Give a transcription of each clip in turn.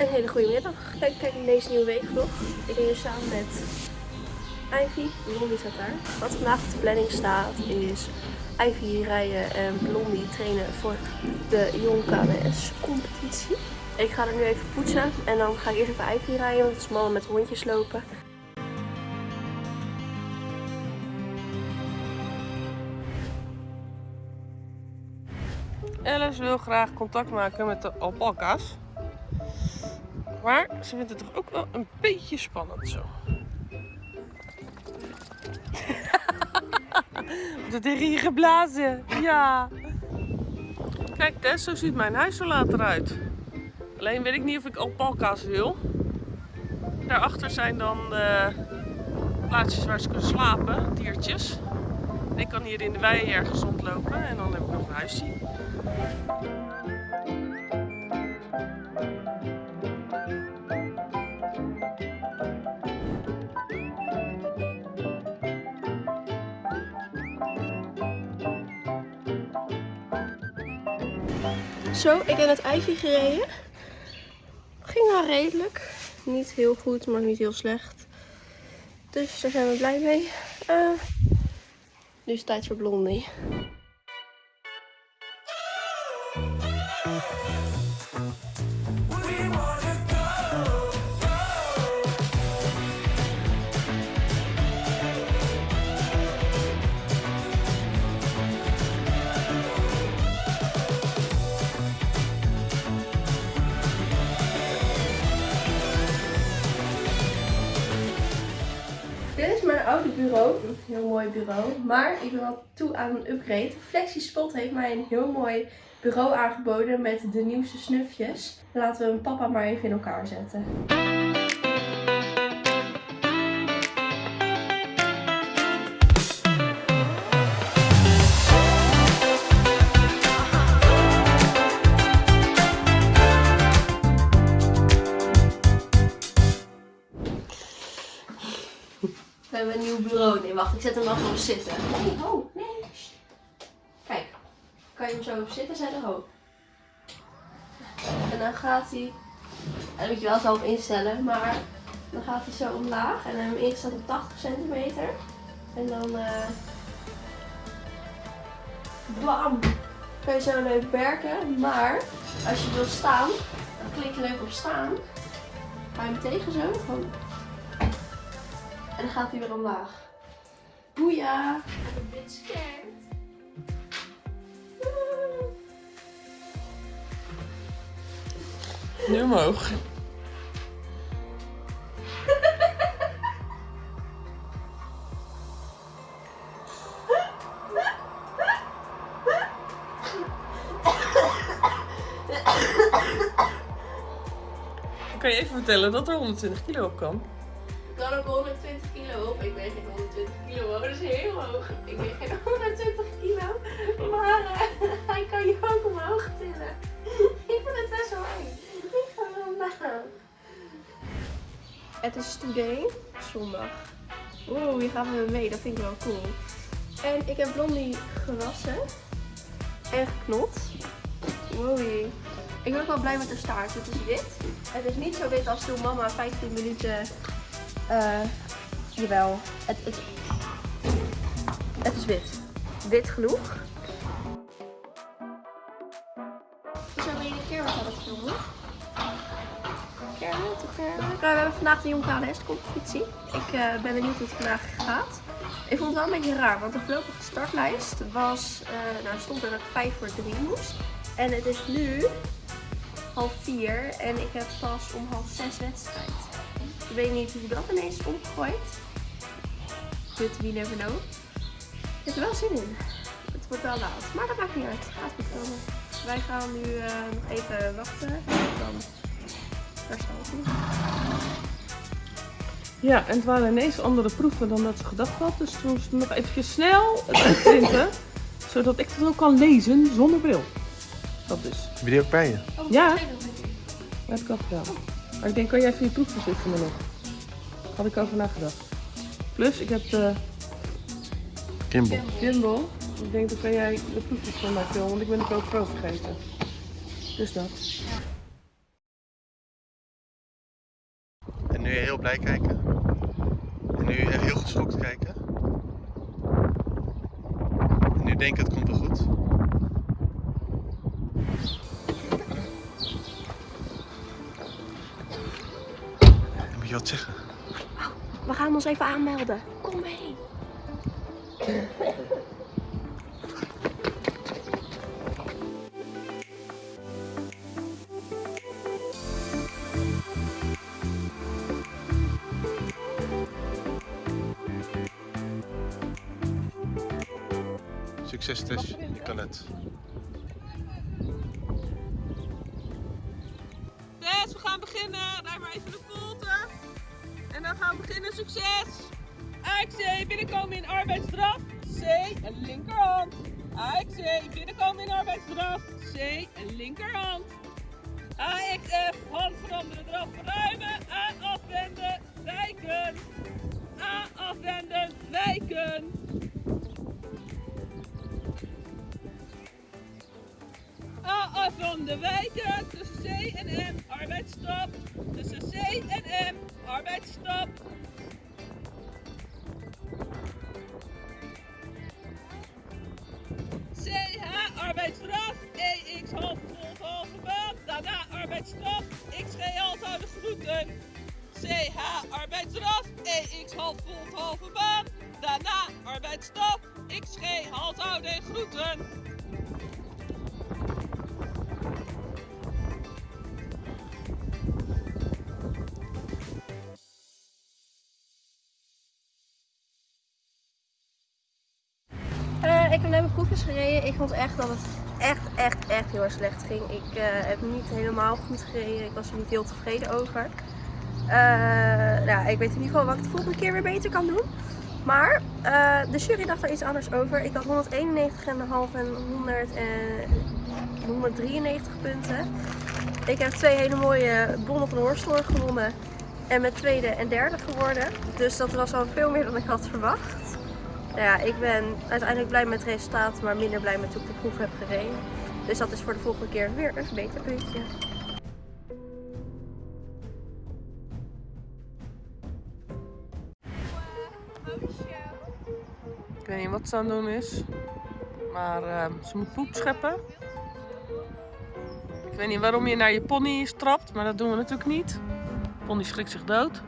Een hele goede middag. Kijk, in deze nieuwe weekvlog. Ik ben hier samen met Ivy. Blondie staat daar. Wat vandaag op de planning staat is Ivy rijden en Blondie trainen voor de Jong KWS competitie. Ik ga er nu even poetsen en dan ga ik eerst even Ivy rijden, want het is mannen met hondjes lopen. Alice wil graag contact maken met de alpaca's. Maar ze vindt het toch ook wel een beetje spannend zo. Er tegen je geblazen? Ja. Kijk Tess, zo ziet mijn huis er later uit. Alleen weet ik niet of ik alpaca's wil. Daarachter zijn dan de plaatsjes waar ze kunnen slapen, diertjes. En ik kan hier in de wei ergens rondlopen en dan heb ik nog een huisje. Zo, ik heb het Ivy gereden. Ging wel redelijk. Niet heel goed, maar niet heel slecht. Dus daar zijn we blij mee. Uh, nu is het tijd voor Blondie. Bureau. Een heel mooi bureau. Maar ik ben wel toe aan een upgrade. FlexiSpot heeft mij een heel mooi bureau aangeboden met de nieuwste snufjes. Laten we hem papa maar even in elkaar zetten. We hebben een nieuw bureau. Nee, wacht, ik zet hem gewoon op zitten. Nee, oh, nee. Kijk, kan je hem zo op zitten zetten? Ho. En dan gaat hij, en moet je wel zelf instellen, maar dan gaat hij zo omlaag. En dan hebben we ingesteld op 80 centimeter. En dan, eh bam, kan je zo leuk werken. Maar als je wil staan, dan klik je leuk op staan. Ga je hem tegen zo, gewoon en dan gaat hij weer omlaag. Boeia! Ik ben scared. Nu omhoog. Kan je even vertellen dat er 120 kilo op kan? Kan ook 120 kilo op. Ik weeg geen 120 kilo hoor, dat is heel hoog. Ik weeg geen 120 kilo. Maar uh, hij kan je ook omhoog tillen. Ik vind het best wel. Ik ga wel omlaag. Het is today, zondag. Oeh, hier gaan we mee. Dat vind ik wel cool. En ik heb Blondie gewassen. En geknot. Wow. Ik ben ook wel blij met de staart. Het is wit. Het is niet zo wit als toen mama 15 minuten uh, jawel, het, het, het is wit. Wit genoeg. Zo ben je een keer wat aan het filmen. Kermit, Kermit. We hebben vandaag de competitie. Ik uh, ben benieuwd hoe het vandaag gaat. Ik vond het wel een beetje raar, want de voorlopige startlijst was, uh, nou stond er dat ik 5 voor 3 moest. En het is nu half 4 en ik heb pas om half 6 wedstrijd. Ik weet niet hoe dat ineens is omgegooid. But we never know. Ik heb er wel zin in. Het wordt wel laat. Maar dat maakt niet uit. Het gaat goed komen. Wij gaan nu uh, nog even wachten. Dan herstellen. Ja, en het waren ineens andere proeven dan dat ze gedacht had. Dus toen moest nog eventjes snel het uitprinten. zodat ik het ook kan lezen zonder bril. Dat dus. Heb je die ook bij je? Oh, ja, dat heb ik al gedaan. Maar ik denk, kan jij even je proefverzicht me nog? Had ik over nagedacht. Plus, ik heb de Gimbal. gimbal. Ik denk, dan kan jij de proefjes van mij filmen, want ik ben de GoPro vergeten. Dus dat. Nu heel blij kijken. En nu heel geschokt kijken. En nu denken het komt wel goed. Je wat zeggen. We gaan ons even aanmelden. Kom mee. Succes Tess, je kan het. Tess, we gaan beginnen. Rij maar even de volte. En dan gaan we beginnen. Succes! AXC, binnenkomen in arbeidsstraf. C, een linkerhand. AXC, binnenkomen in arbeidsstraf. C, een linkerhand. AXF, hand veranderen, eraf verruimen. A, afwenden, wijken. A, afwenden, wijken. A, afronden, wijken. Tussen C en M, arbeidsstap. Tussen C en M, arbeidsstap. CH, arbeidsstraf. EX, half volt, halve baan. Daarna arbeidsstraf. XG, halfhouden, groeten. CH, arbeidsstraf. EX, half volt, halve baan. Daarna arbeidsstap. XG, halfhouden en groeten. Ik heb net mijn proefjes gereden. Ik vond echt dat het echt, echt, echt heel erg slecht ging. Ik eh, heb niet helemaal goed gereden. Ik was er niet heel tevreden over. Eh, nou, ik weet in ieder geval wat ik de volgende keer weer beter kan doen. Maar eh, de jury dacht er iets anders over. Ik had 191,5 en 100 en 193 punten. Ik heb twee hele mooie bonnen van Horstelor gewonnen. En met tweede en derde geworden. Dus dat was al veel meer dan ik had verwacht. Nou ja, ik ben uiteindelijk blij met het resultaat, maar minder blij met hoe ik de proef heb gereden. Dus dat is voor de volgende keer weer een beter puntje. Ik weet niet wat ze aan het doen is. Maar ehm, ze moet poep scheppen. Ik weet niet waarom je naar je pony strapt, maar dat doen we natuurlijk niet. De pony schrikt zich dood.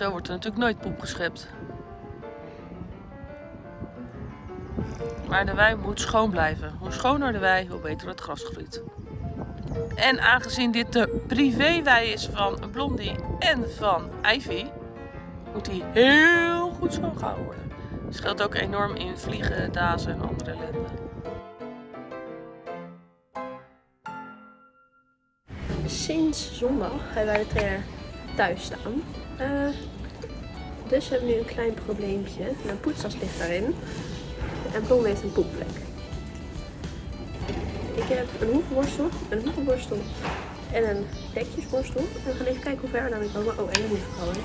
Zo wordt er natuurlijk nooit poep geschept. Maar de wei moet schoon blijven. Hoe schoner de wei, hoe beter het gras groeit. En aangezien dit de privéwei is van Blondie en van Ivy, moet die heel goed schoongehouden worden. Het scheelt ook enorm in vliegen, dazen en andere ellende. Sinds zondag hebben wij de trainer thuis staan. Eh, dus we hebben nu een klein probleempje. Mijn poetstas ligt daarin. En Blond heeft een poepvlek. Ik heb een hoekworstel, een hoekworstel en een dekjesworstel. En we gaan even kijken hoe ver we daarmee komen. Oh, en een hoefkolen.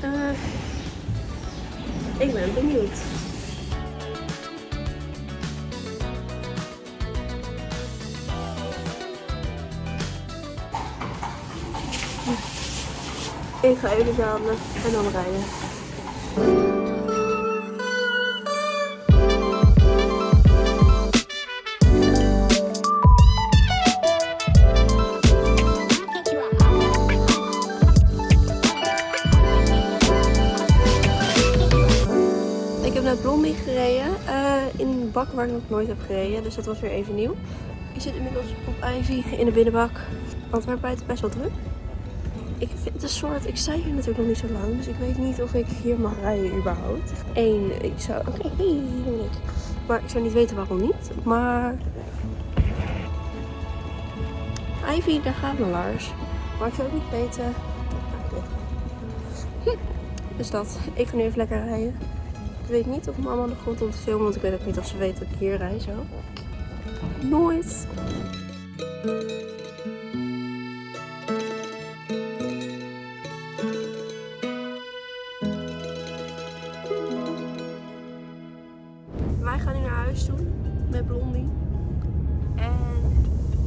Eh ik ben benieuwd. Ik ga even zamelen en dan rijden. Ik heb net Blondie gereden eh, in een bak waar ik nog nooit heb gereden, dus dat was weer even nieuw. Ik zit inmiddels op Ivy in de binnenbak. Antwerpen buiten best wel druk. Ik vind een soort, ik sta hier natuurlijk nog niet zo lang, dus ik weet niet of ik hier mag rijden überhaupt. Eén, ik zou, oké. Maar ik zou niet weten waarom niet, maar... Ivy, daar gaat mijn laars. Maar ik zou ook niet weten... Hm. Dus dat, ik ga nu even lekker rijden. Ik weet niet of mama de grond om te filmen, want ik weet ook niet of ze weet dat ik hier rij zo. Nooit. Ik ga nu naar huis toe met Blondie. En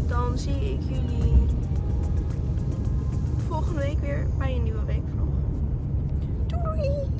dan zie ik jullie volgende week weer bij een nieuwe weekvlog. Doei!